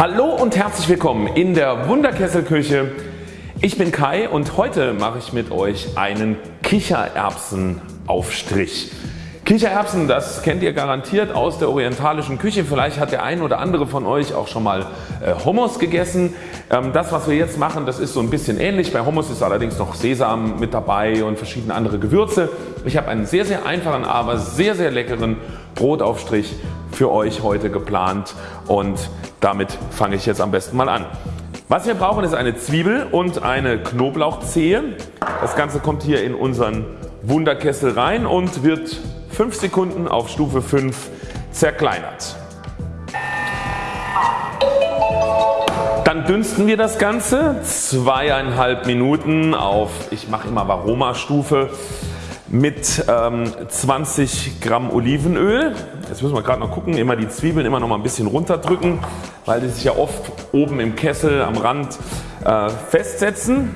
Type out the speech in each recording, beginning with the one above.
Hallo und herzlich willkommen in der Wunderkesselküche. Ich bin Kai und heute mache ich mit euch einen Kichererbsenaufstrich. Kichererbsen, das kennt ihr garantiert aus der orientalischen Küche. Vielleicht hat der ein oder andere von euch auch schon mal äh, Hummus gegessen. Ähm, das was wir jetzt machen, das ist so ein bisschen ähnlich. Bei Hummus ist allerdings noch Sesam mit dabei und verschiedene andere Gewürze. Ich habe einen sehr sehr einfachen, aber sehr sehr leckeren Brotaufstrich für euch heute geplant und damit fange ich jetzt am besten mal an. Was wir brauchen ist eine Zwiebel und eine Knoblauchzehe. Das Ganze kommt hier in unseren Wunderkessel rein und wird 5 Sekunden auf Stufe 5 zerkleinert. Dann dünsten wir das Ganze zweieinhalb Minuten auf, ich mache immer Varoma Stufe mit ähm, 20 Gramm Olivenöl. Jetzt müssen wir gerade noch gucken, immer die Zwiebeln immer noch mal ein bisschen runterdrücken, weil die sich ja oft oben im Kessel am Rand äh, festsetzen.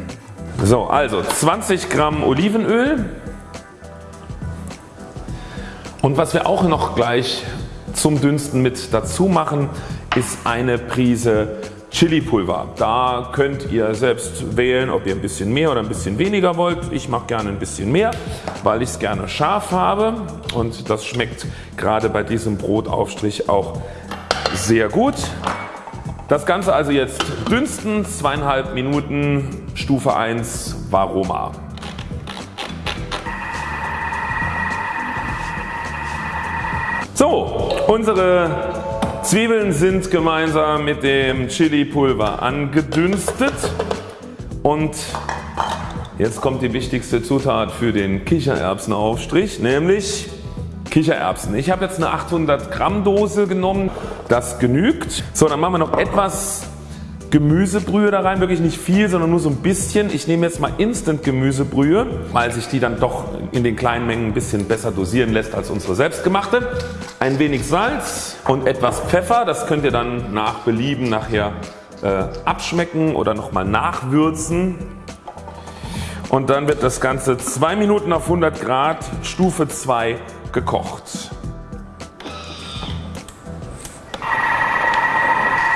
So also 20 Gramm Olivenöl und was wir auch noch gleich zum Dünsten mit dazu machen ist eine Prise Chili-Pulver. Da könnt ihr selbst wählen ob ihr ein bisschen mehr oder ein bisschen weniger wollt. Ich mache gerne ein bisschen mehr weil ich es gerne scharf habe und das schmeckt gerade bei diesem Brotaufstrich auch sehr gut. Das Ganze also jetzt dünsten, zweieinhalb Minuten, Stufe 1 Varoma. So, unsere Zwiebeln sind gemeinsam mit dem Chili Pulver angedünstet und jetzt kommt die wichtigste Zutat für den Kichererbsenaufstrich, nämlich Kichererbsen. Ich habe jetzt eine 800 Gramm Dose genommen, das genügt. So dann machen wir noch etwas Gemüsebrühe da rein, wirklich nicht viel, sondern nur so ein bisschen. Ich nehme jetzt mal Instant Gemüsebrühe, weil sich die dann doch in den kleinen Mengen ein bisschen besser dosieren lässt als unsere selbstgemachte. Ein wenig Salz und etwas Pfeffer, das könnt ihr dann nach Belieben nachher äh, abschmecken oder nochmal nachwürzen. Und dann wird das Ganze 2 Minuten auf 100 Grad Stufe 2 gekocht.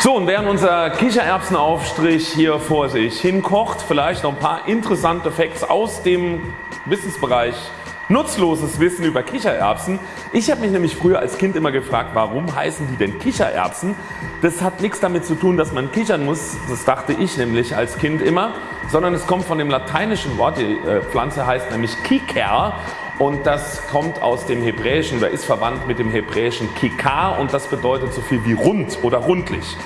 So und während unser Kichererbsenaufstrich hier vor sich hinkocht, vielleicht noch ein paar interessante Facts aus dem Wissensbereich nutzloses Wissen über Kichererbsen. Ich habe mich nämlich früher als Kind immer gefragt warum heißen die denn Kichererbsen. Das hat nichts damit zu tun dass man kichern muss, das dachte ich nämlich als Kind immer, sondern es kommt von dem lateinischen Wort, die äh, Pflanze heißt nämlich Kiker und das kommt aus dem Hebräischen oder ist verwandt mit dem Hebräischen Kikar und das bedeutet so viel wie rund oder rundlich.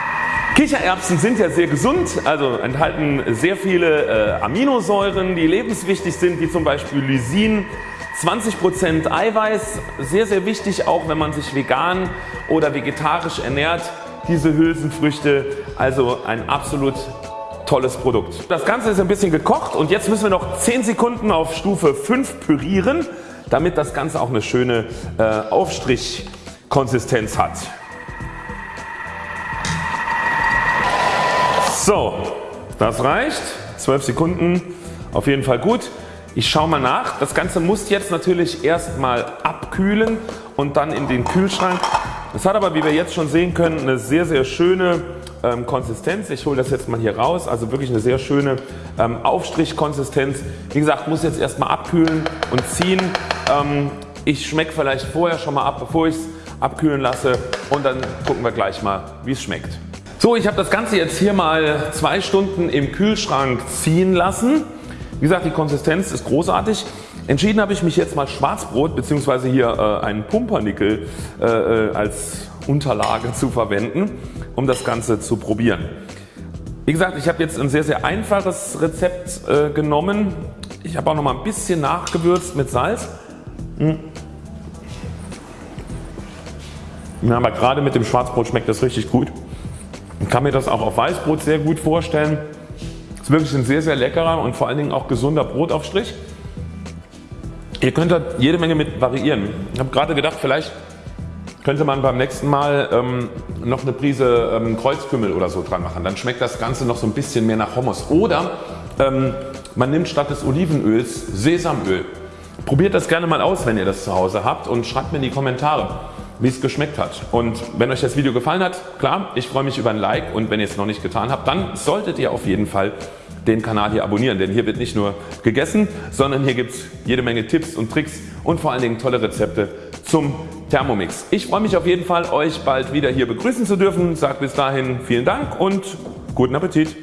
Kichererbsen sind ja sehr gesund, also enthalten sehr viele äh, Aminosäuren die lebenswichtig sind wie zum Beispiel Lysin, 20% Eiweiß, sehr sehr wichtig auch wenn man sich vegan oder vegetarisch ernährt. Diese Hülsenfrüchte also ein absolut tolles Produkt. Das Ganze ist ein bisschen gekocht und jetzt müssen wir noch 10 Sekunden auf Stufe 5 pürieren damit das Ganze auch eine schöne äh, Aufstrichkonsistenz hat. So, das reicht. 12 Sekunden auf jeden Fall gut. Ich schaue mal nach. Das Ganze muss jetzt natürlich erstmal abkühlen und dann in den Kühlschrank. Das hat aber wie wir jetzt schon sehen können eine sehr sehr schöne ähm, Konsistenz. Ich hole das jetzt mal hier raus. Also wirklich eine sehr schöne ähm, Aufstrichkonsistenz. Wie gesagt muss jetzt erstmal abkühlen und ziehen. Ähm, ich schmecke vielleicht vorher schon mal ab bevor ich es abkühlen lasse und dann gucken wir gleich mal wie es schmeckt. So ich habe das Ganze jetzt hier mal zwei Stunden im Kühlschrank ziehen lassen. Wie gesagt die Konsistenz ist großartig. Entschieden habe ich mich jetzt mal Schwarzbrot bzw. hier äh, einen Pumpernickel äh, äh, als Unterlage zu verwenden um das Ganze zu probieren. Wie gesagt ich habe jetzt ein sehr sehr einfaches Rezept äh, genommen. Ich habe auch noch mal ein bisschen nachgewürzt mit Salz. Hm. Ja, aber gerade mit dem Schwarzbrot schmeckt das richtig gut. Ich kann mir das auch auf Weißbrot sehr gut vorstellen. Es ist wirklich ein sehr sehr leckerer und vor allen Dingen auch gesunder Brotaufstrich. Ihr könnt da jede Menge mit variieren. Ich habe gerade gedacht vielleicht könnte man beim nächsten Mal ähm, noch eine Prise ähm, Kreuzkümmel oder so dran machen. Dann schmeckt das Ganze noch so ein bisschen mehr nach Hummus. Oder ähm, man nimmt statt des Olivenöls Sesamöl. Probiert das gerne mal aus wenn ihr das zu Hause habt und schreibt mir in die Kommentare wie es geschmeckt hat. Und wenn euch das Video gefallen hat, klar, ich freue mich über ein Like und wenn ihr es noch nicht getan habt, dann solltet ihr auf jeden Fall den Kanal hier abonnieren, denn hier wird nicht nur gegessen, sondern hier gibt es jede Menge Tipps und Tricks und vor allen Dingen tolle Rezepte zum Thermomix. Ich freue mich auf jeden Fall euch bald wieder hier begrüßen zu dürfen. Sag bis dahin vielen Dank und guten Appetit.